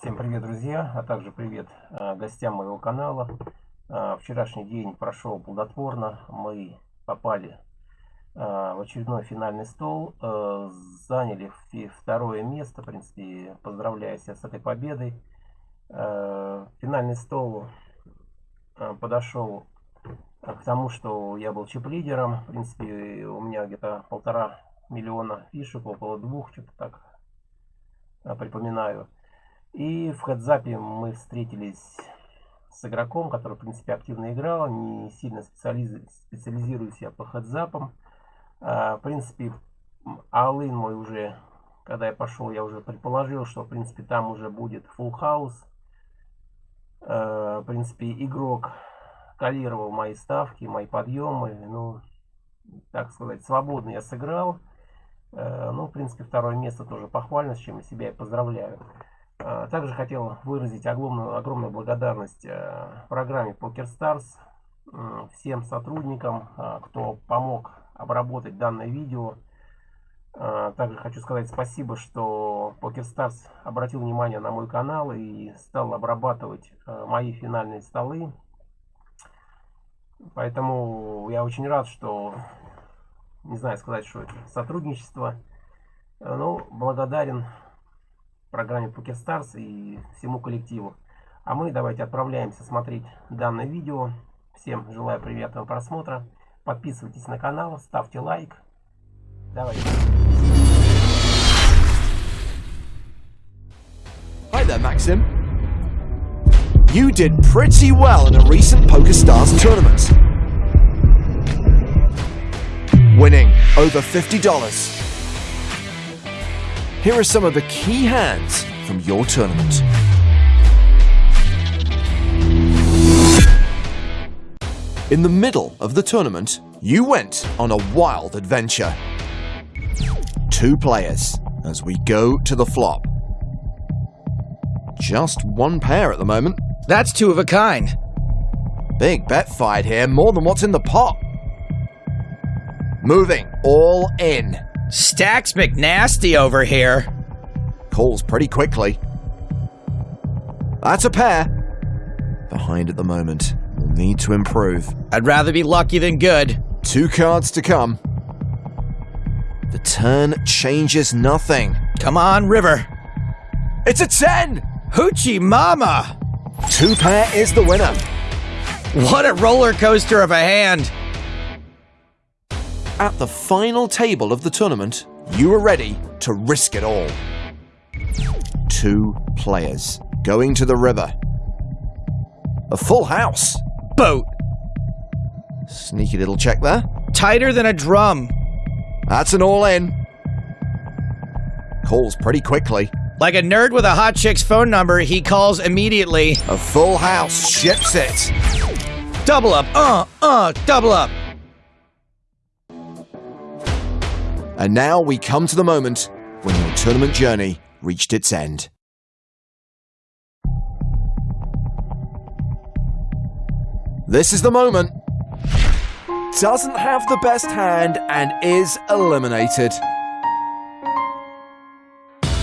Всем привет, друзья, а также привет э, гостям моего канала. Э, вчерашний день прошел плодотворно. Мы попали э, в очередной финальный стол. Заняли второе место. В принципе, поздравляю себя с этой победой. Финальный стол подошел к тому, что я был чип-лидером. В принципе, у меня где-то полтора миллиона фишек, около двух, что-то так припоминаю. И в хедзапе мы встретились с игроком, который, в принципе, активно играл, не сильно специализ... специализируюсь я по хедзапам. А, в принципе, Алын мой уже, когда я пошел, я уже предположил, что, в принципе, там уже будет full house. А, в принципе, игрок калировал мои ставки, мои подъемы. Ну, так сказать, свободно я сыграл. А, ну, в принципе, второе место тоже похвально, с чем я себя и поздравляю. А, также хотел выразить огромную, огромную благодарность э, программе PokerStars, всем сотрудникам, а, кто помог обработать данное видео. А, также хочу сказать спасибо, что PokerStars обратил внимание на мой канал и стал обрабатывать э, мои финальные столы. Поэтому я очень рад, что, не знаю сказать, что это сотрудничество, но ну, благодарен программе PokerStars и всему коллективу. А мы давайте отправляемся смотреть данное видео. Всем желаю приятного просмотра. Подписывайтесь на канал, ставьте лайк. Давайте. Hi there, Maxim. You did pretty well in a recent PokerStars tournament. Winning over $50. Here are some of the key hands from your tournament. In the middle of the tournament, you went on a wild adventure. Two players as we go to the flop. Just one pair at the moment. That's two of a kind. Big bet fight here, more than what's in the pot. Moving all in. Stacks McNasty over here. Calls pretty quickly. That's a pair. Behind at the moment. Will need to improve. I'd rather be lucky than good. Two cards to come. The turn changes nothing. Come on, River. It's a 10! Hoochie Mama! Two pair is the winner. What a roller coaster of a hand. At the final table of the tournament, you are ready to risk it all. Two players going to the river. A full house. Boat. Sneaky little check there. Tighter than a drum. That's an all in. Calls pretty quickly. Like a nerd with a hot chick's phone number, he calls immediately. A full house ships it. Double up, uh, uh, double up. And now we come to the moment when your tournament journey reached its end. This is the moment. Doesn't have the best hand and is eliminated.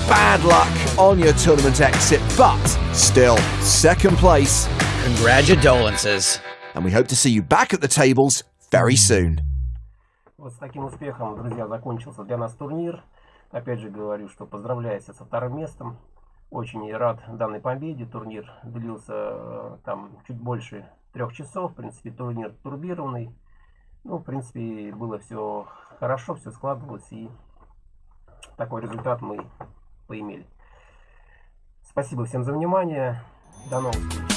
Bad luck on your tournament exit, but still second place. Congratulations. And we hope to see you back at the tables very soon. Вот с таким успехом, друзья, закончился для нас турнир. Опять же говорю, что поздравляю себя со вторым местом. Очень рад данной победе. Турнир длился э, там чуть больше трех часов. В принципе, турнир турбированный. Ну, в принципе, было все хорошо, все складывалось. И такой результат мы поимели. Спасибо всем за внимание. До новых встреч.